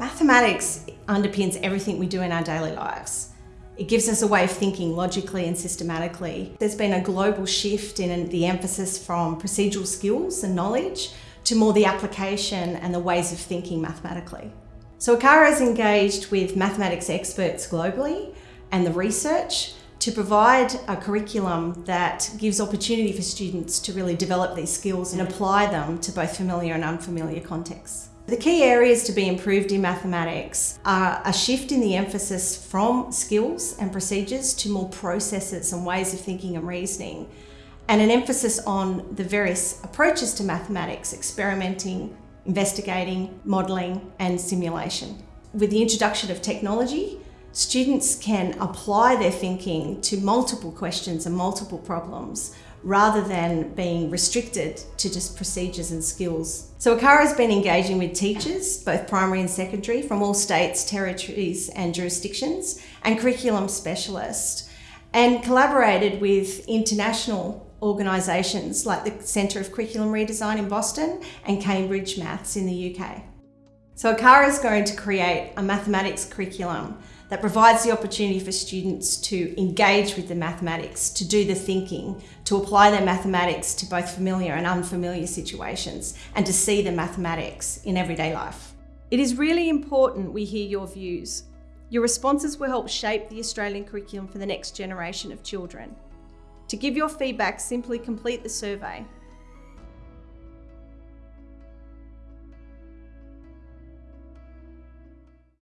Mathematics underpins everything we do in our daily lives. It gives us a way of thinking logically and systematically. There's been a global shift in the emphasis from procedural skills and knowledge to more the application and the ways of thinking mathematically. So ACARA is engaged with mathematics experts globally and the research to provide a curriculum that gives opportunity for students to really develop these skills and apply them to both familiar and unfamiliar contexts. The key areas to be improved in mathematics are a shift in the emphasis from skills and procedures to more processes and ways of thinking and reasoning, and an emphasis on the various approaches to mathematics, experimenting, investigating, modelling and simulation. With the introduction of technology, students can apply their thinking to multiple questions and multiple problems rather than being restricted to just procedures and skills. So ACARA has been engaging with teachers, both primary and secondary, from all states, territories and jurisdictions, and curriculum specialists, and collaborated with international organisations like the Centre of Curriculum Redesign in Boston and Cambridge Maths in the UK. So ACARA is going to create a mathematics curriculum that provides the opportunity for students to engage with the mathematics, to do the thinking, to apply their mathematics to both familiar and unfamiliar situations, and to see the mathematics in everyday life. It is really important we hear your views. Your responses will help shape the Australian curriculum for the next generation of children. To give your feedback, simply complete the survey